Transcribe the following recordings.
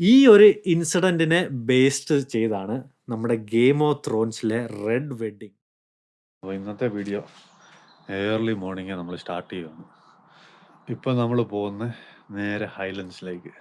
ഈ ഒരു ഇൻസിഡന്റിനെ ബേസ്ഡ് ചെയ്താണ് നമ്മുടെ ഗെയിം ഓഫ് ത്രോൺസിലെ റെഡ് വെഡ്ഡിങ് അപ്പോൾ ഇന്നത്തെ വീഡിയോ ഏർലി മോർണിംഗ് നമ്മൾ സ്റ്റാർട്ട് ചെയ്യുന്നു ഇപ്പം നമ്മൾ പോകുന്ന നേരെ ഹൈലൻഡ്സിലേക്ക്.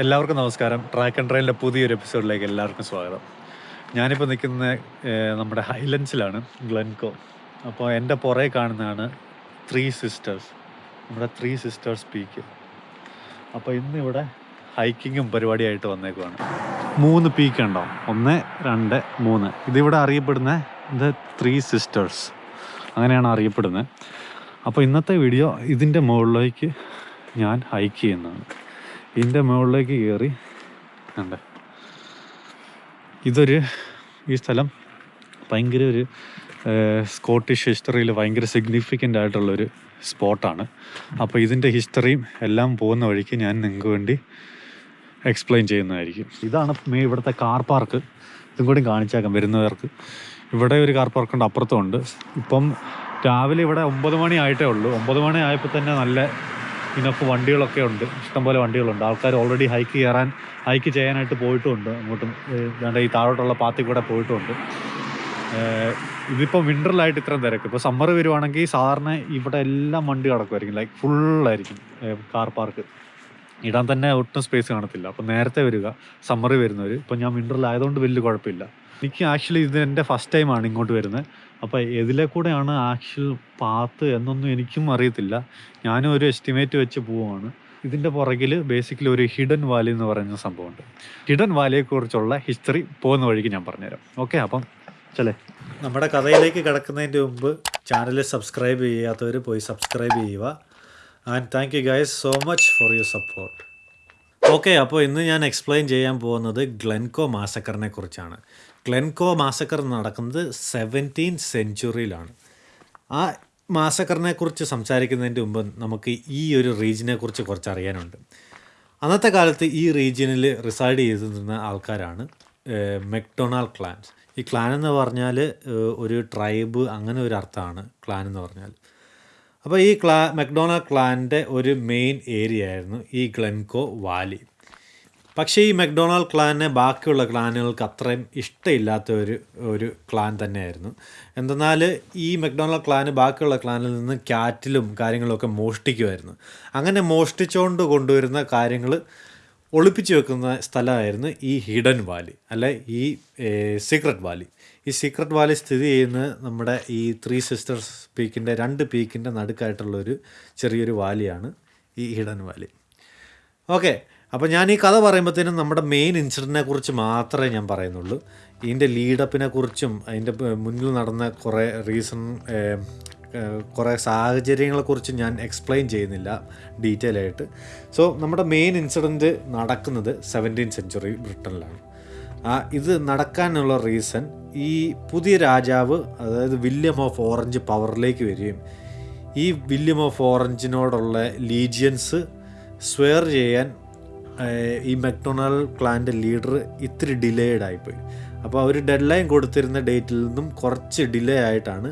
എല്ലാവർക്കും നമസ്കാരം. ട്രാക്ക് ആൻഡ് ട്രെയിനിന്റെ പുതിയൊരു എപ്പിസോഡിലേക്ക് എല്ലാവർക്കും സ്വാഗതം. ഞാനിപ്പോൾ നിൽക്കുന്ന നമ്മുടെ ഹൈലൻസിലാണ് ഗ്ലെൻകോ അപ്പോൾ എന്റെ പുറകെ കാണുന്നതാണ് ത്രീ സിസ്റ്റേഴ്സ് നമ്മുടെ ത്രീ സിസ്റ്റേഴ്സ് പീക്ക് അപ്പോൾ ഇന്ന് ഇവിടെ ഹൈക്കിങ്ങും പരിപാടിയായിട്ട് വന്നേക്കുവാണ്. മൂന്ന് പീക്ക് ഉണ്ടാവും ഒന്ന് രണ്ട് മൂന്ന്. ഇതിവിടെ അറിയപ്പെടുന്ന ഇത് ത്രീ സിസ്റ്റേഴ്സ് അങ്ങനെയാണ് അറിയപ്പെടുന്നത്. അപ്പോൾ ഇന്നത്തെ വീഡിയോ ഇതിന്റെ മുകളിലേക്ക് ഞാൻ ഹൈക്ക് ചെയ്യുന്നതാണ്. ഇതിന്റെ മുകളിലേക്ക് കയറി ഉണ്ട് ഇതൊരു ഈ സ്ഥലം ഭയങ്കര ഒരു സ്കോട്ടിഷ് ഹിസ്റ്ററിയിൽ ഭയങ്കര സിഗ്നിഫിക്കന്റ് ആയിട്ടുള്ളൊരു സ്പോട്ടാണ് അപ്പോൾ ഇതിന്റെ ഹിസ്റ്ററിയും എല്ലാം പോകുന്ന വഴിക്ക് ഞാൻ നിങ്ങൾക്ക് വേണ്ടി എക്സ്പ്ലെയിൻ ചെയ്യുന്നതായിരിക്കും. ഇതാണ് മേ ഇവിടുത്തെ കാർ പാർക്ക് ഇതും കൂടി കാണിച്ചേക്കാം വരുന്നവർക്ക്. ഇവിടെ ഒരു കാർ പാർക്കുണ്ട് അപ്പുറത്തും ഉണ്ട്. ഇപ്പം രാവിലെ ഇവിടെ ഒമ്പത് മണി ആയിട്ടേ ഉള്ളൂ. ഒമ്പത് മണി ആയപ്പോൾ തന്നെ നല്ല ഇനഫ് വണ്ടികളൊക്കെ ഉണ്ട്. ഇഷ്ടംപോലെ വണ്ടികളുണ്ട്. ആൾക്കാർ ഓൾറെഡി ഹൈക്ക് കയറാൻ ഹൈക്ക് ചെയ്യാനായിട്ട് പോയിട്ടുമുണ്ട്. അങ്ങോട്ടും വേണ്ട ഈ താഴോട്ടുള്ള പാത്തിൽ കൂടെ പോയിട്ടുമുണ്ട്. ഇതിപ്പോൾ വിന്ററിലായിട്ട് ഇത്രയും തിരക്ക്. ഇപ്പോൾ സമ്മർ വരുവാണെങ്കിൽ സാധാരണ ഇവിടെ എല്ലാം വണ്ടി കിടക്കുമായിരിക്കും ലൈക്ക് ഫുള്ളായിരിക്കും കാർ പാർക്ക് ഇടാൻ തന്നെ ഒട്ടും സ്പേസ് കാണത്തില്ല. അപ്പം നേരത്തെ വരിക സമ്മറി വരുന്നവർ ഇപ്പം ഞാൻ വിന്ററിലായതുകൊണ്ട് വലിയ കുഴപ്പമില്ല. എനിക്ക് ആക്ച്വലി ഇത് എന്റെ ഫസ്റ്റ് ടൈമാണ് ഇങ്ങോട്ട് വരുന്നത്. അപ്പോൾ ഇതിലെ കൂടെയാണ് ആക്ച്വൽ പാത്ത് എന്നൊന്നും എനിക്കും അറിയത്തില്ല. ഞാനും ഒരു എസ്റ്റിമേറ്റ് വെച്ച് പോവുകയാണ്. ഇതിന്റെ പുറകിൽ ബേസിക്കലി ഒരു ഹിഡൻ വാലി എന്ന് പറയുന്ന സംഭവമുണ്ട്. ഹിഡൻ വാലിയെക്കുറിച്ചുള്ള ഹിസ്റ്ററി പോകുന്ന വഴിക്ക് ഞാൻ പറഞ്ഞുതരാം. ഓക്കെ അപ്പം ചലേ നമ്മുടെ കഥയിലേക്ക് കിടക്കുന്നതിന്റെ മുമ്പ് ചാനൽ സബ്സ്ക്രൈബ് ചെയ്യാത്തവർ പോയി സബ്സ്ക്രൈബ് ചെയ്യുക. And thank you guys so much for your support okay അപ്പോൾ ഇന്ന് ഞാൻ എക്സ്പ്ലെയിൻ ചെയ്യാൻ പോകുന്നത് ഗ്ലെൻകോ മാസക്കറിനെ കുറിച്ചാണ്. ഗ്ലെൻകോ മാസക്കർ നടക്കുന്നത് സെവന്റീൻ സെഞ്ചുറിയിലാണ് ആ മാസക്കറിനെ കുറിച്ച് സംസാരിക്കുന്നതിന്റെ മുമ്പ് നമുക്ക് ഈ ഒരു റീജിയനെ കുറിച്ച് കുറച്ച് അറിയാനുണ്ട് അന്നത്തെ കാലത്ത് ഈ റീജിയനിൽ റിസൈഡ് ചെയ്തിരുന്ന ആൾക്കാരാണ് മെക്ഡൊണാൾഡ് ക്ലാൻസ് ഈ ക്ലാൻ എന്ന് പറഞ്ഞാൽ ഒരു ട്രൈബ് അങ്ങനെ ഒരു അർത്ഥമാണ് ക്ലാൻ എന്ന് പറഞ്ഞാൽ അപ്പോൾ ഈ ക്ലാ മെക്ഡൊണാൾഡ് ക്ലാന്റെ ഒരു മെയിൻ ഏരിയ ആയിരുന്നു ഈ ഗ്ലെൻകോ വാലി. പക്ഷേ ഈ മെക്ഡൊണാൾഡ് ക്ലാനെ ബാക്കിയുള്ള ക്ലാനുകൾക്ക് അത്രയും ഇഷ്ടമില്ലാത്ത ഒരു ഒരു ക്ലാൻ തന്നെയായിരുന്നു. എന്തെന്നാൽ ഈ മെക്ഡൊണാൾഡ് ക്ലാന് ബാക്കിയുള്ള ക്ലാനിൽ നിന്ന് ക്യാറ്റിലും കാര്യങ്ങളൊക്കെ മോഷ്ടിക്കുമായിരുന്നു. അങ്ങനെ മോഷ്ടിച്ചുകൊണ്ട് കൊണ്ടുവരുന്ന കാര്യങ്ങൾ ഒളിപ്പിച്ച് വെക്കുന്ന സ്ഥലമായിരുന്നു ഈ ഹിഡൻ വാലി അല്ല ഈ സീക്രട്ട് വാലി. ഈ സീക്രട്ട് വാലി സ്ഥിതി ചെയ്യുന്നത് നമ്മുടെ ഈ ത്രീ സിസ്റ്റേഴ്സ് പീക്കിന്റെ രണ്ട് പീക്കിന്റെ നടുക്കായിട്ടുള്ളൊരു ചെറിയൊരു വാലിയാണ് ഈ ഹിഡൻ വാലി. ഓക്കെ അപ്പോൾ ഞാൻ ഈ കഥ പറയുമ്പോഴത്തേനും നമ്മുടെ മെയിൻ ഇൻസിഡന്റിനെ കുറിച്ച് മാത്രമേ ഞാൻ പറയുന്നുള്ളൂ. ഇതിന്റെ ലീഡപ്പിനെ കുറിച്ചും അതിന്റെ മുന്നിൽ നടന്ന കുറേ റീസൺ കുറേ സാഹചര്യങ്ങളെക്കുറിച്ച് ഞാൻ എക്സ്പ്ലെയിൻ ചെയ്യുന്നില്ല ഡീറ്റെയിൽ ആയിട്ട്. സോ നമ്മുടെ മെയിൻ ഇൻസിഡന്റ് നടക്കുന്നത് സെവന്റീൻ സെഞ്ചുറി ബ്രിട്ടനിലാണ്. ഇത് നടക്കാനുള്ള റീസൺ ഈ പുതിയ രാജാവ് അതായത് വില്യം ഓഫ് ഓറഞ്ച് പവറിലേക്ക് വരികയും ഈ വില്യം ഓഫ് ഓറഞ്ചിനോടുള്ള ലീജിയൻസ് സ്വെയർ ചെയ്യാൻ ഈ മെക്ഡൊണാൾഡ് ക്ലാന്റെ ലീഡർ ഇത്തിരി ഡിലേഡ് ആയിപ്പോയി. അപ്പോൾ അവർ ഡെഡ് ലൈൻ കൊടുത്തിരുന്ന ഡേറ്റിൽ നിന്നും കുറച്ച് ഡിലേ ആയിട്ടാണ്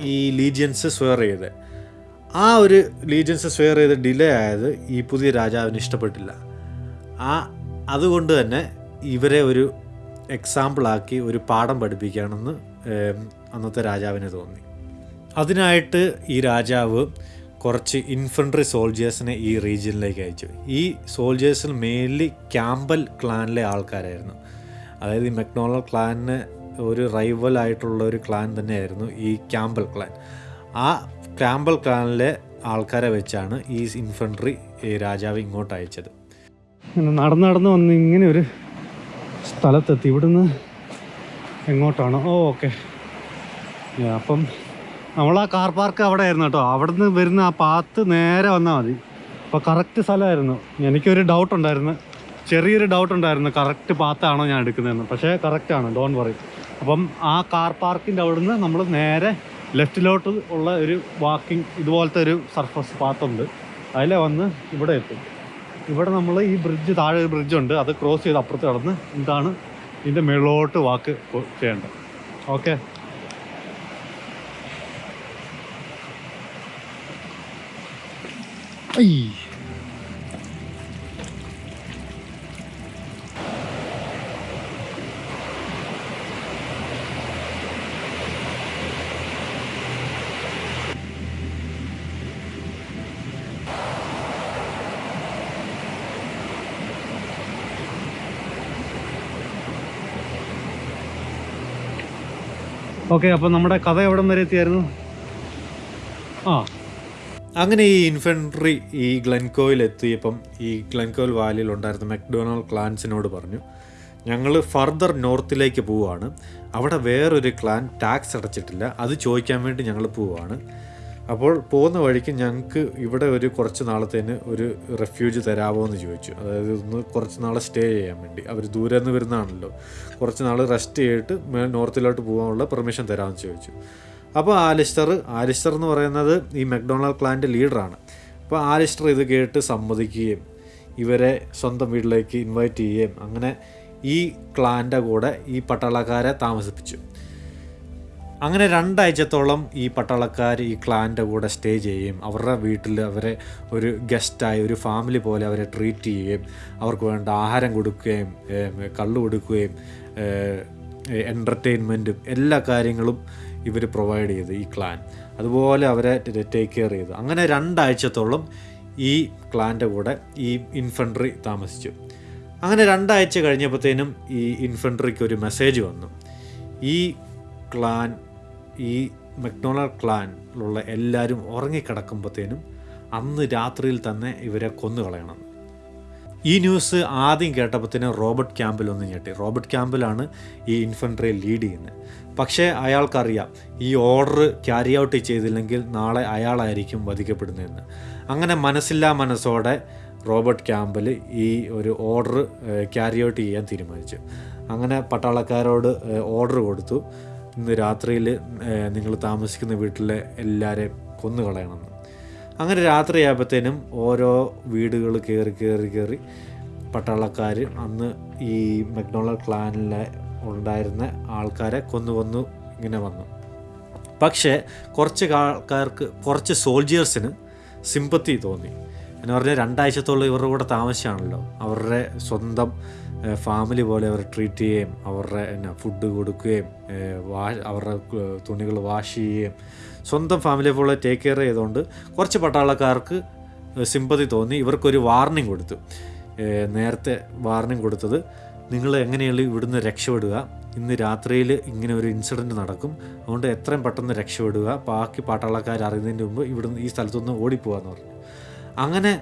ഈ ലീജിയൻസ് സ്വെയർ ചെയ്ത്. ആ ഒരു ലീജിയൻസ് സ്വെയർ ചെയ്ത് ഡിലേ ആയത് ഈ പുതിയ രാജാവിന് ഇഷ്ടപ്പെട്ടില്ല. ആ അതുകൊണ്ട് തന്നെ ഇവരെ ഒരു എക്സാമ്പിളാക്കി ഒരു പാഠം പഠിപ്പിക്കുകയാണെന്ന് ഏം, അന്നത്തെ രാജാവിന് തോന്നി. അതിനായിട്ട് ഈ രാജാവ് കുറച്ച് ഇൻഫൻട്രി സോൾജേഴ്സിനെ ഈ റീജിയനിലേക്ക് അയച്ചു. ഈ സോൾജേഴ്സിൽ മെയിൻലി ക്യാമ്പൽ ക്ലാനിലെ ആൾക്കാരായിരുന്നു. അതായത് ഈ മെക്നോളർ ക്ലാനിന് ഒരു റൈവൽ ആയിട്ടുള്ള ഒരു ക്ലാൻ തന്നെയായിരുന്നു ഈ ക്യാമ്പൽ ക്ലാൻ ആ ക്യാമ്പൽ ക്ലാനിലെ ആൾക്കാരെ വെച്ചാണ് ഈ ഇൻഫൻട്രി രാജാവ് ഇങ്ങോട്ട് അയച്ചത്. നടന്ന് നടന്ന് വന്ന് ഇങ്ങനെ ഒരു സ്ഥലത്തെത്തി. ഇവിടുന്ന് എങ്ങോട്ടാണ്? Oh okay. അപ്പം നമ്മൾ ആ കാർ പാർക്ക് അവിടെ ആയിരുന്നു കേട്ടോ. അവിടെ നിന്ന് വരുന്ന ആ പാത്ത് നേരെ വന്നാൽ മതി. അപ്പോൾ കറക്റ്റ് സ്ഥലമായിരുന്നു. എനിക്കൊരു ഡൗട്ട് ഉണ്ടായിരുന്നു. ചെറിയൊരു ഡൗട്ട് ഉണ്ടായിരുന്നു. കറക്റ്റ് പാത്താണോ ഞാൻ എടുക്കുന്നതെന്ന്. പക്ഷേ കറക്റ്റാണ് ഡോൺ വറി അപ്പം ആ കാർ പാർക്കിന്റെ അവിടുന്ന് നമ്മൾ നേരെ ലെഫ്റ്റിലോട്ട് ഉള്ള ഒരു വാക്കിംഗ് ഇതുപോലത്തെ ഒരു സർഫസ് പാത്തുണ്ട്. അതിലെ വന്ന് ഇവിടെ എത്തും. ഇവിടെ നമ്മൾ ഈ ബ്രിഡ്ജ് താഴെ ഒരു ബ്രിഡ്ജ് ഉണ്ട്. അത് ക്രോസ് ചെയ്ത് അപ്പുറത്ത് കടന്ന് ഇതാണ് ഇതിന്റെ മുകളിലോട്ട് വാക്ക് ചെയ്യേണ്ടത്. ഓക്കെ ഓക്കെ അപ്പോൾ നമ്മുടെ കഥ എവിടം വരെ എത്തിയായിരുന്നു? ആ. അങ്ങനെ ഈ ഇൻഫൻട്രി ഈ ഗ്ലെൻകോയിൽ എത്തിയപ്പം ഈ ഗ്ലെൻകോയിൽ വാലിയിൽ ഉണ്ടായിരുന്ന മെക്ഡൊണാൾഡ് ക്ലാൻസിനോട് പറഞ്ഞു ഞങ്ങൾ ഫർദർ നോർത്തിലേക്ക് പോവുകയാണ് അവിടെ വേറൊരു ക്ലാൻ ടാക്സ് അടച്ചിട്ടില്ല. അത് ചോദിക്കാൻ വേണ്ടി ഞങ്ങൾ പോവുകയാണ് അപ്പോൾ പോകുന്ന വഴിക്ക് ഞങ്ങൾക്ക് ഇവിടെ ഒരു കുറച്ച് നാളത്തേന് ഒരു റെഫ്യൂജ് തരാമോ എന്ന് ചോദിച്ചു. അതായത് ഒന്ന് കുറച്ച് നാൾ സ്റ്റേ ചെയ്യാൻ വേണ്ടി. അവർ ദൂരെ നിന്ന് വരുന്നതാണല്ലോ. കുറച്ച് നാൾ റെസ്റ്റ് ചെയ്തിട്ട് മേ- നോർത്തിലോട്ട് പോകാനുള്ള പെർമിഷൻ തരാമെന്ന് ചോദിച്ചു. അപ്പോൾ ആലിസ്റ്റർ ആലിസ്റ്റർ എന്ന് പറയുന്നത് ഈ മെക്ഡൊണാൾഡ് ക്ലാന്റെ ലീഡറാണ് അപ്പോൾ ആലിസ്റ്റർ ഇത് കേട്ട് സമ്മതിക്കുകയും ഇവരെ സ്വന്തം വീട്ടിലേക്ക് ഇൻവൈറ്റ് ചെയ്യുകയും അങ്ങനെ ഈ ക്ലാന്റെ കൂടെ ഈ പട്ടാളക്കാരെ താമസിപ്പിച്ചു. അങ്ങനെ രണ്ടാഴ്ചത്തോളം ഈ പട്ടാളക്കാർ ഈ ക്ലാന്റെ കൂടെ സ്റ്റേ ചെയ്യുകയും അവരുടെ വീട്ടിൽ അവരെ ഒരു ഗസ്റ്റായി ഒരു ഫാമിലി പോലെ അവരെ ട്രീറ്റ് ചെയ്യുകയും അവർക്ക് വേണ്ട ആഹാരം കൊടുക്കുകയും കള്ളു കൊടുക്കുകയും എന്റർടൈൻമെന്റും എല്ലാ കാര്യങ്ങളും ഇവർ പ്രൊവൈഡ് ചെയ്തു ഈ ക്ലാൻ. അതുപോലെ അവരെ ടേക്ക് കെയർ ചെയ്തു. അങ്ങനെ രണ്ടാഴ്ചത്തോളം ഈ ക്ലാന്റെ കൂടെ ഈ ഇൻഫൻട്രി താമസിച്ചു. അങ്ങനെ രണ്ടാഴ്ച കഴിഞ്ഞപ്പോഴത്തേനും ഈ ഇൻഫൻട്രിക്ക് ഒരു മെസ്സേജ് വന്നു. ഈ ക്ലാൻ ഈ മക്ഡൊണാൾഡ് ക്ലാനിലുള്ള എല്ലാവരും ഉറങ്ങിക്കിടക്കുമ്പോഴത്തേനും അന്ന് രാത്രിയിൽ തന്നെ ഇവരെ കൊന്നുകളയണം. ഈ ന്യൂസ് ആദ്യം കേട്ടപ്പോഴത്തേനും റോബർട്ട് ക്യാമ്പിൽ ഒന്ന് ഞെട്ടി. റോബർട്ട് ക്യാമ്പിലാണ് ഈ ഇൻഫൻട്രിയെ ലീഡ് ചെയ്യുന്നത്. പക്ഷേ അയാൾക്കറിയാം ഈ ഓർഡർ ക്യാരി ഔട്ട് ചെയ്തില്ലെങ്കിൽ നാളെ അയാളായിരിക്കും വധിക്കപ്പെടുന്നതെന്ന്. അങ്ങനെ മനസ്സില്ലാ മനസ്സോടെ റോബർട്ട് ക്യാമ്പിൽ ഈ ഒരു ഓർഡർ ക്യാരി ഔട്ട് ചെയ്യാൻ തീരുമാനിച്ചു. അങ്ങനെ പട്ടാളക്കാരോട് ഓർഡർ കൊടുത്തു. ഇന്ന് രാത്രിയിൽ നിങ്ങൾ താമസിക്കുന്ന വീട്ടിലെ എല്ലാവരെയും കൊന്നുകളയണമെന്ന് അങ്ങനെ രാത്രിയായപ്പോഴത്തേനും ഓരോ വീടുകൾ കയറി കയറി കയറി പട്ടാളക്കാർ അന്ന് ഈ മക്ഡൊണാൾഡ് ക്ലാനിലെ ഉണ്ടായിരുന്ന ആൾക്കാരെ കൊന്നു കൊന്നു ഇങ്ങനെ വന്നു. പക്ഷേ കുറച്ച് ആൾക്കാർക്ക് കുറച്ച് സോൾജിയേഴ്സിന് സിമ്പത്തി തോന്നി. എന്ന് പറഞ്ഞാൽ രണ്ടാഴ്ചത്തോളം ഇവരുടെ കൂടെ താമസിച്ചാണല്ലോ. അവരുടെ സ്വന്തം ഫാമിലി പോലെ അവരെ ട്രീറ്റ് ചെയ്യുകയും അവരുടെ എന്നാ ഫുഡ് കൊടുക്കുകയും വാ അവരുടെ തുണികൾ വാഷ് ചെയ്യുകയും സ്വന്തം ഫാമിലി പോലെ ടേക്ക് കെയർ ചെയ്തുകൊണ്ട് കുറച്ച് പട്ടാളക്കാർക്ക് സിമ്പതി തോന്നി. ഇവർക്കൊരു വാർണിംഗ് കൊടുത്തു. നേരത്തെ വാർണിംഗ് കൊടുത്തത് നിങ്ങൾ എങ്ങനെയുള്ള ഇവിടുന്ന് രക്ഷപ്പെടുക? ഇന്ന് രാത്രിയിൽ ഇങ്ങനെ ഒരു ഇൻസിഡന്റ് നടക്കും. അതുകൊണ്ട് എത്രയും പെട്ടെന്ന് രക്ഷപ്പെടുക. ബാക്കി പാട്ടാളക്കാർ അറിയുന്നതിന് മുമ്പ് ഇവിടുന്ന് ഈ സ്ഥലത്തുനിന്ന് ഓടിപ്പോകാന്ന് പറഞ്ഞു. അങ്ങനെ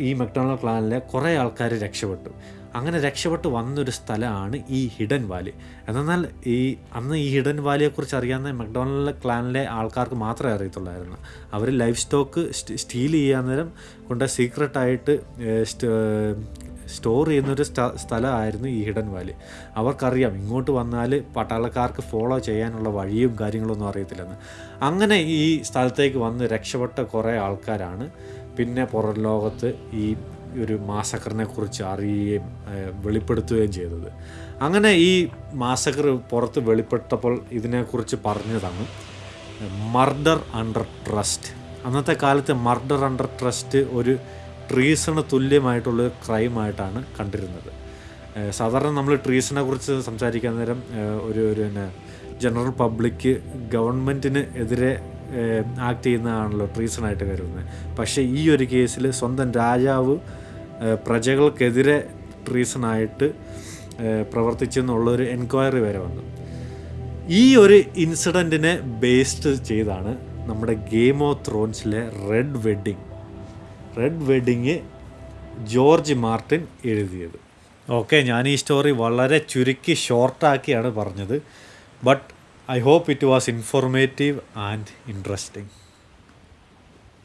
ഈ മക്ഡൊണാൾഡ് പ്ലാനിലെ കുറേ ആൾക്കാർ രക്ഷപ്പെട്ടു. അങ്ങനെ രക്ഷപ്പെട്ട് വന്നൊരു സ്ഥലമാണ് ഈ ഹിഡൻ വാലി. എന്നാൽ ഈ അന്ന് ഈ ഹിഡൻ വാലിയെക്കുറിച്ച് അറിയാവുന്ന മക്ഡൊണാൾഡ് ക്ലാനിലെ ആൾക്കാർക്ക് മാത്രമേ അറിയത്തുള്ളായിരുന്നു. അവർ ലൈഫ് സ്റ്റോക്ക് സ്റ്റീൽ ചെയ്യാൻ നേരം കൊണ്ട് സീക്രട്ടായിട്ട് സ്റ്റോർ ചെയ്യുന്നൊരു സ്ഥ- സ്ഥലമായിരുന്നു ഈ ഹിഡൻ വാലി. അവർക്കറിയാം ഇങ്ങോട്ട് വന്നാൽ പട്ടാളക്കാർക്ക് ഫോളോ ചെയ്യാനുള്ള വഴിയും കാര്യങ്ങളൊന്നും അറിയത്തില്ലെന്ന്. അങ്ങനെ ഈ സ്ഥലത്തേക്ക് വന്ന് രക്ഷപ്പെട്ട കുറേ ആൾക്കാരാണ്. പിന്നെ പുറം ലോകത്ത് ഈ ഒരു മാസക്കറിനെ കുറിച്ച് അറിയുകയും വെളിപ്പെടുത്തുകയും ചെയ്തത്. അങ്ങനെ ഈ മാസക്കർ പുറത്ത് വെളിപ്പെട്ടപ്പോൾ ഇതിനെക്കുറിച്ച് പറഞ്ഞതാണ് മർഡർ അണ്ടർ ട്രസ്റ്റ് അന്നത്തെ കാലത്ത് മർഡർ അണ്ടർ ട്രസ്റ്റ് ഒരു ട്രീസണ് തുല്യമായിട്ടുള്ള ക്രൈമായിട്ടാണ് കണ്ടിരുന്നത്. സാധാരണ നമ്മൾ ട്രീസിനെ കുറിച്ച് സംസാരിക്കാൻ നേരം ഒരു ഒരു പിന്നെ ജനറൽ പബ്ലിക്ക് ഗവൺമെന്റിന് എതിരെ ആക്ട് ചെയ്യുന്നതാണല്ലോ ട്രീസണായിട്ട് കരുതുന്നത്. പക്ഷേ ഈ ഒരു കേസിൽ സ്വന്തം രാജാവ് പ്രജകൾക്കെതിരെ ട്രീസണായിട്ട് പ്രവർത്തിച്ചു എന്നുള്ളൊരു എൻക്വയറി വരെ വന്നു. ഈ ഒരു ഇൻസിഡന്റിനെ ബേസ്ഡ് ചെയ്താണ് നമ്മുടെ game of ത്രോൺസിലെ red wedding red wedding George Martin എഴുതിയത്. ഓക്കെ ഞാൻ ഈ സ്റ്റോറി വളരെ ചുരുക്കി ഷോർട്ടാക്കിയാണ് പറഞ്ഞത്. But I hope it was informative and interesting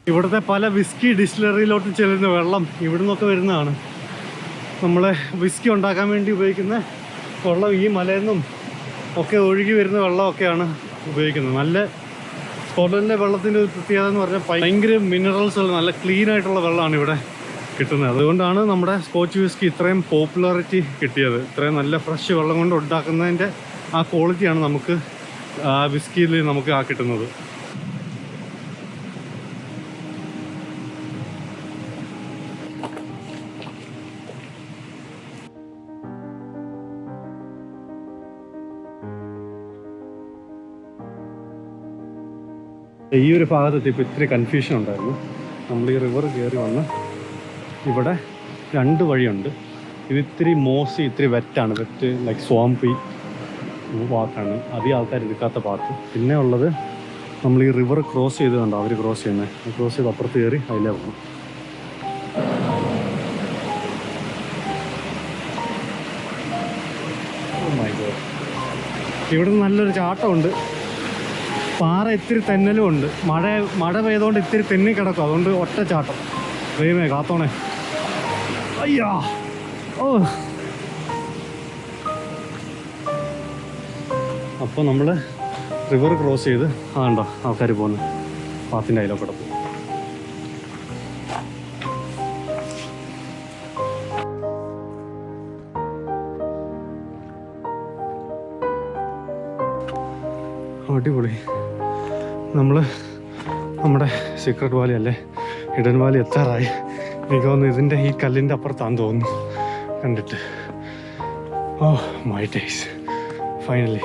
ഇവിടുത്തെ പല വിസ്കി ഡിസ്റ്റിലറിയിലോട്ട് ചെല്ലുന്ന വെള്ളം ഇവിടെ നിന്നൊക്കെ വരുന്നതാണ്. നമ്മളെ വിസ്കി ഉണ്ടാക്കാൻ വേണ്ടി ഉപയോഗിക്കുന്ന വെള്ളം ഈ മലയിൽ നിന്നും ഒക്കെ ഒഴുകി വരുന്ന വെള്ളമൊക്കെയാണ് ഉപയോഗിക്കുന്നത്. നല്ല സ്കോട്ട്ലൻഡിലെ വെള്ളത്തിന്റെ ഒരു പ്രത്യേകത എന്ന് പറഞ്ഞാൽ ഭയങ്കര മിനറൽസ് ഉള്ള നല്ല ക്ലീൻ ആയിട്ടുള്ള വെള്ളമാണ് ഇവിടെ കിട്ടുന്നത്. അതുകൊണ്ടാണ് നമ്മുടെ സ്കോച്ച് വിസ്കി ഇത്രയും പോപ്പുലാരിറ്റി കിട്ടിയത്. ഇത്രയും നല്ല ഫ്രഷ് വെള്ളം കൊണ്ട് ഉണ്ടാക്കുന്നതിന്റെ ആ ക്വാളിറ്റിയാണ് നമുക്ക് ആ വിസ്കിയിൽ നമുക്ക് ആ കിട്ടുന്നത്. ഈ ഒരു ഭാഗത്ത് ഇപ്പോൾ ഇത്തിരി കൺഫ്യൂഷൻ ഉണ്ടായിരുന്നു. നമ്മൾ ഈ റിവർ കയറി വന്ന് ഇവിടെ രണ്ട് വഴിയുണ്ട്. ഇത് ഇത്തിരി മോശി ഇത്തിരി വെറ്റാണ് വെറ്റ് ലൈക്ക് സ്വാംപി പാത്താണ് അധികം ആൾക്കാർ എടുക്കാത്ത ഭാഗത്ത് പിന്നെ ഉള്ളത് നമ്മൾ ഈ റിവർ ക്രോസ് ചെയ്ത് കണ്ടോ? അവർ ക്രോസ് ചെയ്യുന്നത് ക്രോസ് ചെയ്ത് അപ്പുറത്ത് കയറി അതിലേ പോകും ഇവിടെ നല്ലൊരു ചാട്ടമുണ്ട്. പാറ ഇത്തിരി തെന്നലും ഉണ്ട്. മഴ മഴ പെയ്തുകൊണ്ട് ഇത്തിരി തെന്നി കിടക്കും. അതുകൊണ്ട് ഒറ്റ ചാട്ടം. ദൈവമേ കാത്തോണേ. അയ്യാ! ഓ. അപ്പോൾ നമ്മൾ റിവർ ക്രോസ് ചെയ്ത് ആണ്ടോ ആൾക്കാർ പോകുന്നു പാത്തിന്റെ അതിലൊക്കെ കിടക്കും അടിപൊളി. നമ്മൾ നമ്മുടെ സീക്രട്ട് വാലി അല്ലേ? ഹിഡൻ വാലി എത്താറായി. എനിക്ക് തോന്നുന്നു ഇതിന്റെ ഈ കല്ലിന്റെ അപ്പുറത്താന്ന് തോന്നുന്നു. കണ്ടിട്ട്. ഓ മൈ ഡേയ്സ് ഫൈനലി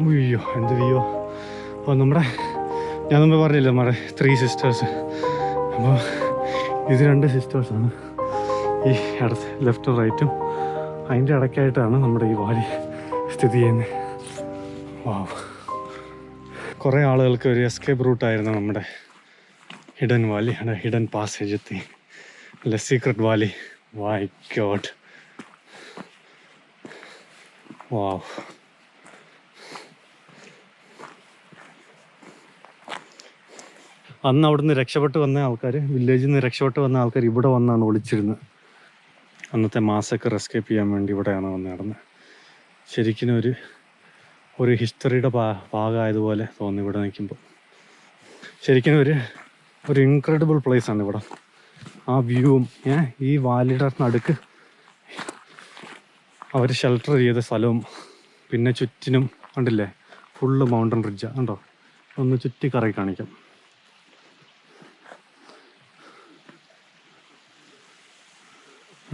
അയ്യോ എന്ത് വ്യൂ അപ്പോൾ നമ്മുടെ ഞാൻ മുമ്പ് പറഞ്ഞില്ല നമ്മുടെ ത്രീ സിസ്റ്റേഴ്സ് അപ്പോൾ ഇത് രണ്ട് സിസ്റ്റേഴ്സാണ് ഈ ഇടത്ത് ലെഫ്റ്റും റൈറ്റും അതിന്റെ ഇടയ്ക്കായിട്ടാണ് നമ്മുടെ ഈ വാലി സ്ഥിതി ചെയ്യുന്നത്. വാവ് കുറേ ആളുകൾക്ക് ഒരു എസ്കേപ്പ് റൂട്ടായിരുന്നു നമ്മുടെ ഹിഡൻ വാലി ഹിഡൻ പാസേജ് എത്തി. അല്ല secret valley why God wow അന്ന് അവിടുന്ന് രക്ഷപ്പെട്ട് വന്ന ആൾക്കാർ വില്ലേജിൽ നിന്ന് രക്ഷപ്പെട്ട് വന്ന ആൾക്കാർ ഇവിടെ വന്നാണ് ഒളിച്ചിരുന്നത് അന്നത്തെ മാസൊക്കെ എസ്കേപ്പ് ചെയ്യാൻ വേണ്ടി ഇവിടെയാണ് വന്ന് നടന്നത്. ശരിക്കും ഒരു ഒരു ഹിസ്റ്ററിയുടെ ഭാ ഭാഗമായതുപോലെ തോന്നി ഇവിടെ നിൽക്കുമ്പോൾ. ശരിക്കും ഒരു ഒരു ഇൻക്രെഡിബിൾ ആണ് ഇവിടെ. ആ വ്യൂവും ഏ ഈ വാലിയുടെ നടുക്ക് അവർ ഷെൽട്ടർ ചെയ്ത സ്ഥലവും പിന്നെ ചുറ്റിനും കണ്ടില്ലേ? ഫുള്ള് മൗണ്ടൻ റിഡ്ജ് കണ്ടോ? ഒന്ന് ചുറ്റി കറങ്ങി കാണിക്കാം.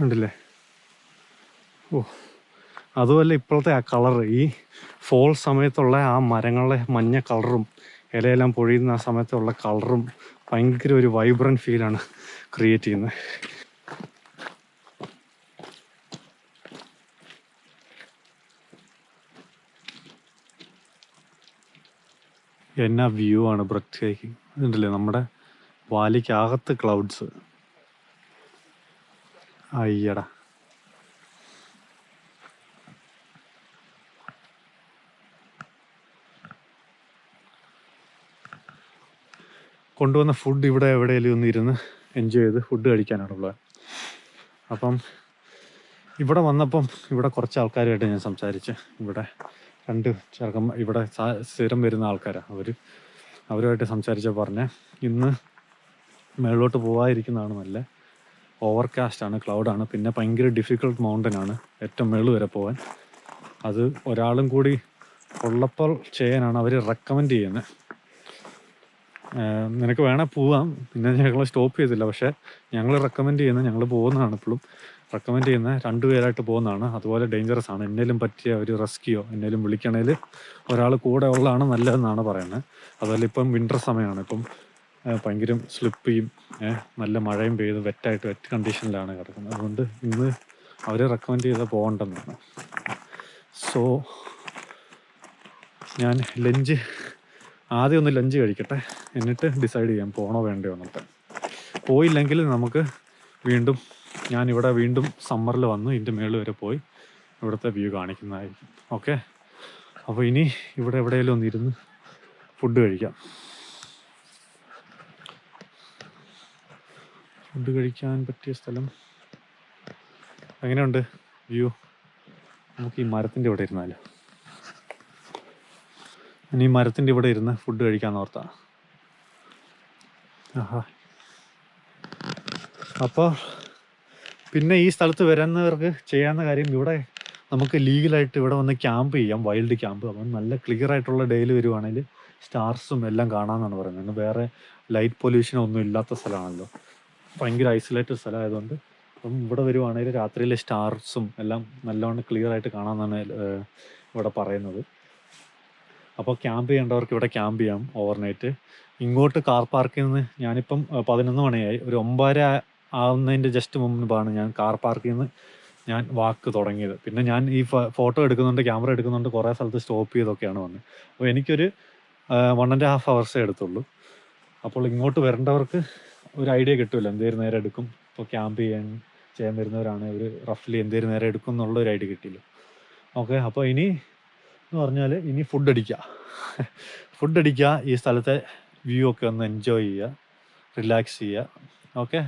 കണ്ടില്ലേ? ഓ. അതുമല്ല ഇപ്പോഴത്തെ ആ കളർ ഈ ഫോൾ സമയത്തുള്ള ആ മരങ്ങളുടെ മഞ്ഞ കളറും ഇലയെല്ലാം പൊഴിയുന്ന ആ സമയത്തുള്ള കളറും ഭയങ്കര ഒരു വൈബ്രന്റ് ഫീലാണ് ക്രിയേറ്റ് ചെയ്യുന്നത്. എന്നാ വ്യൂ ആണ് ഇതുണ്ടല്ലേ നമ്മുടെ വാലിക്കകത്ത് ക്ലൗഡ്സ് അയ്യടാ. കൊണ്ടുവന്ന ഫുഡ് ഇവിടെ എവിടെയെങ്കിലും ഒന്ന് ഇരുന്ന് എൻജോയ് ചെയ്ത് ഫുഡ് കഴിക്കാനാണുള്ളത് അപ്പം ഇവിടെ വന്നപ്പം ഇവിടെ കുറച്ച് ആൾക്കാരുമായിട്ട് ഞാൻ സംസാരിച്ച്. ഇവിടെ രണ്ട് ചെറുക്കം ഇവിടെ സ്ഥിരം വരുന്ന ആൾക്കാരാണ് അവർ അവരുമായിട്ട് സംസാരിച്ച പറഞ്ഞ് ഇന്ന് മേളിലോട്ട് പോകാതിരിക്കുന്നതാണ് നല്ല. ഓവർകാസ്റ്റ് ആണ് ക്ലൗഡാണ് പിന്നെ ഭയങ്കര ഡിഫിക്കൾട്ട് മൗണ്ടൻ ആണ് ഏറ്റവും മേൾ വരെ പോകാൻ അത് ഒരാളും കൂടി ഉള്ളപ്പോൾ ചെയ്യാനാണ് അവർ റെക്കമെൻഡ് ചെയ്യുന്നത്. നിനക്ക് വേണേൽ പോവാം. പിന്നെ ഞങ്ങൾ സ്റ്റോപ്പ് ചെയ്തില്ല. പക്ഷേ ഞങ്ങൾ റെക്കമെൻഡ് ചെയ്യുന്ന ഞങ്ങൾ പോകുന്നതാണ് ഇപ്പോഴും. റെക്കമെൻഡ് ചെയ്യുന്ന രണ്ട് പേരായിട്ട് പോകുന്നതാണ്. അതുപോലെ ഡേഞ്ചറസ് ആണ്. എന്നേലും പറ്റിയ ഒരു റെസ്ക്യൂ എന്നേലും വിളിക്കണേൽ ഒരാൾ കൂടെ ഉള്ളതാണ് നല്ലതെന്നാണ് പറയുന്നത്. അതുപോലെ ഇപ്പം വിന്റർ സമയമാണ് ഇപ്പം ഭയങ്കര സ്ലിപ്പ് ചെയ്യും നല്ല മഴയും പെയ്ത് വെറ്റായിട്ട് വെറ്റ് കണ്ടീഷനിലാണ് കിടക്കുന്നത്. അതുകൊണ്ട് ഇന്ന് അവർ റെക്കമെൻഡ് ചെയ്താൽ പോകണ്ടെന്നാണ്. സോ ഞാൻ ലഞ്ച് ആദ്യം ഒന്ന് ലഞ്ച് കഴിക്കട്ടെ. എന്നിട്ട് ഡിസൈഡ് ചെയ്യാം പോകണോ വേണ്ടയോ എന്നിട്ട് പോയില്ലെങ്കിൽ നമുക്ക് വീണ്ടും ഞാനിവിടെ വീണ്ടും സമ്മറിൽ വന്നു ഇതിന്റെ മേളിൽ വരെ പോയി ഇവിടുത്തെ വ്യൂ കാണിക്കുന്നതായിരിക്കും. ഓക്കെ അപ്പോൾ ഇനി ഇവിടെ എവിടെയെങ്കിലും ഒന്നിരുന്ന് ഫുഡ് കഴിക്കാം. ഫുഡ് കഴിക്കാൻ പറ്റിയ സ്ഥലം എങ്ങനെയുണ്ട്? വ്യൂ നമുക്ക് ഈ മരത്തിന്റെ ഇവിടെ ഇരുന്നാലോ? ഇനി മരത്തിന്റെ ഇവിടെ ഇരുന്ന് ഫുഡ് കഴിക്കാൻ ഓർത്താ. ആഹാ. അപ്പോൾ പിന്നെ ഈ സ്ഥലത്ത് വരുന്നവർക്ക് ചെയ്യാവുന്ന കാര്യം ഇവിടെ നമുക്ക് ലീഗലായിട്ട് ഇവിടെ വന്ന് ക്യാമ്പ് ചെയ്യാം വൈൽഡ് ക്യാമ്പ്. അപ്പം നല്ല ക്ലിയർ ആയിട്ടുള്ള ഡേയിൽ വരുവാണെങ്കിൽ സ്റ്റാർസും എല്ലാം കാണാമെന്നാണ് പറയുന്നത്. വേറെ ലൈറ്റ് പൊല്യൂഷൻ ഒന്നും ഇല്ലാത്ത സ്ഥലമാണല്ലോ. ഭയങ്കര ഐസൊലേറ്റഡ് സ്ഥലമായതുകൊണ്ട് അപ്പം ഇവിടെ വരുവാണെങ്കിൽ രാത്രിയിലെ സ്റ്റാർസും എല്ലാം നല്ലവണ്ണം ക്ലിയർ ആയിട്ട് കാണാമെന്നാണ് ഇവിടെ പറയുന്നത്. അപ്പോൾ ക്യാമ്പ് ചെയ്യേണ്ടവർക്ക് ഇവിടെ ക്യാമ്പ് ചെയ്യാം ഓവർനൈറ്റ് ഇങ്ങോട്ട് കാർ പാർക്കിൽ നിന്ന് ഞാനിപ്പം പതിനൊന്ന് മണിയായി. ഒരു ഒമ്പതര ആവുന്നതിന്റെ ജസ്റ്റ് മുമ്പാണ് ഞാൻ കാർ പാർക്കിൽ നിന്ന് ഞാൻ വാക്ക് തുടങ്ങിയത്. പിന്നെ ഞാൻ ഈ ഫോട്ടോ എടുക്കുന്നുണ്ട് ക്യാമറ എടുക്കുന്നുണ്ട് കുറേ സ്ഥലത്ത് സ്റ്റോപ്പ് ചെയ്തൊക്കെയാണ് വന്നത് അപ്പോൾ എനിക്കൊരു വൺ ആൻഡ് ഹാഫ് അവേഴ്സേ എടുത്തുള്ളൂ. അപ്പോൾ ഇങ്ങോട്ട് വരേണ്ടവർക്ക് ഒരു ഐഡിയ കിട്ടില്ല എന്തേലും നേരം എടുക്കും. ഇപ്പോൾ ക്യാമ്പ് ചെയ്യാൻ ചെയ്യാൻ വരുന്നവരാണ് ഒരു റഫ്ലി എന്തേലും നേരം എടുക്കും എന്നുള്ള ഒരു ഐഡിയ കിട്ടിയില്ല. ഓക്കെ അപ്പോൾ ഇനി എന്ന് പറഞ്ഞാൽ ഇനി ഫുഡ് അടിക്കുക. ഫുഡ് അടിക്കുക ഈ സ്ഥലത്തെ വ്യൂ ഒക്കെ ഒന്ന് എൻജോയ് ചെയ്യുക റിലാക്സ് ചെയ്യുക. ഓക്കെ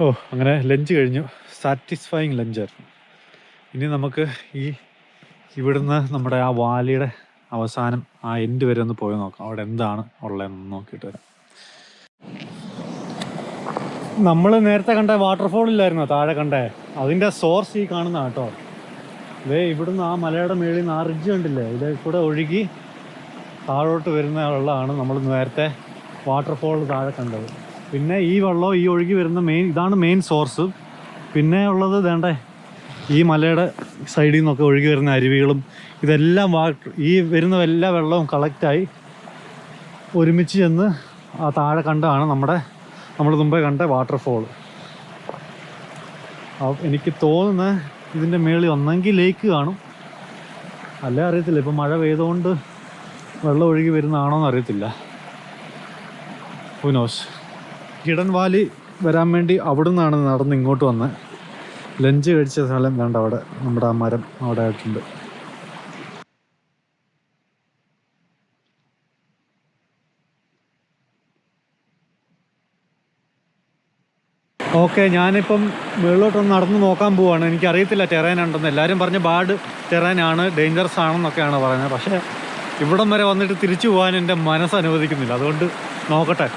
ഓ അങ്ങനെ ലഞ്ച് കഴിഞ്ഞു. സാറ്റിസ്ഫൈങ് ലഞ്ചായിരുന്നു ഇനി നമുക്ക് ഈ ഇവിടുന്ന് നമ്മുടെ ആ വാലിയുടെ അവസാനം ആ എൻഡ് വരെ ഒന്ന് പോയി നോക്കാം. അവിടെ എന്താണ് ഉള്ളതെന്ന് നോക്കിയിട്ട് വരാം. നമ്മൾ നേരത്തെ കണ്ട വാട്ടർഫോൾ ഇല്ലായിരുന്നോ? താഴെ കണ്ടേ? അതിന്റെ സോഴ്സ് ഈ കാണുന്ന കേട്ടോ. ഇതേ ഇവിടുന്ന് ആ മലയുടെ മേളിൽ നിന്ന് ആ റിഡ്ജ് കണ്ടില്ലേ? ഇതേ കൂടെ ഒഴുകി താഴോട്ട് വരുന്ന വെള്ളമാണ് നമ്മൾ നേരത്തെ വാട്ടർഫോൾ താഴെ കണ്ടത്. പിന്നെ ഈ വെള്ളം ഈ ഒഴുകി വരുന്ന മെയിൻ ഇതാണ് മെയിൻ സോഴ്സ് പിന്നെ ഉള്ളത് വേണ്ടേ ഈ മലയുടെ സൈഡിൽ നിന്നൊക്കെ ഒഴുകി വരുന്ന അരുവികളും ഇതെല്ലാം വാട്ടർ ഈ വരുന്ന എല്ലാ വെള്ളവും കളക്റ്റായി ഒരുമിച്ച് ചെന്ന് ആ താഴെ കണ്ടാണ് നമ്മുടെ നമ്മൾ മുമ്പേ കണ്ട വാട്ടർഫോൾ എനിക്ക് തോന്നുന്നത് ഇതിന്റെ മേളിൽ ഒന്നെങ്കിൽ ലേക്ക് കാണും. അല്ല അറിയത്തില്ല. ഇപ്പം മഴ പെയ്തുകൊണ്ട് വെള്ളം ഒഴുകി വരുന്നതാണോ എന്ന് അറിയത്തില്ല. ഹുനോസ് കിടൻ വാലി വരാൻ വേണ്ടി അവിടെ നിന്നാണ് നടന്ന് ഇങ്ങോട്ട് വന്ന് ലഞ്ച് കഴിച്ച സ്ഥലം വേണ്ട അവിടെ നമ്മുടെ ആ മരം അവിടെ ആയിട്ടുണ്ട്. ഓക്കെ ഞാനിപ്പം മുകളിലോട്ടൊന്ന് നടന്ന് നോക്കാൻ പോവാണ്. എനിക്കറിയത്തില്ല ടെറൈൻ ഉണ്ടെന്ന് എല്ലാവരും പറഞ്ഞ ബാഡ് ടെറൈൻ ആണ് ഡേഞ്ചറസ് ആണെന്നൊക്കെയാണ് പറയുന്നത്. പക്ഷേ ഇവിടം വരെ വന്നിട്ട് തിരിച്ചു പോകാൻ എന്റെ മനസ്സ് അനുവദിക്കുന്നില്ല. അതുകൊണ്ട് നോക്കട്ടെ.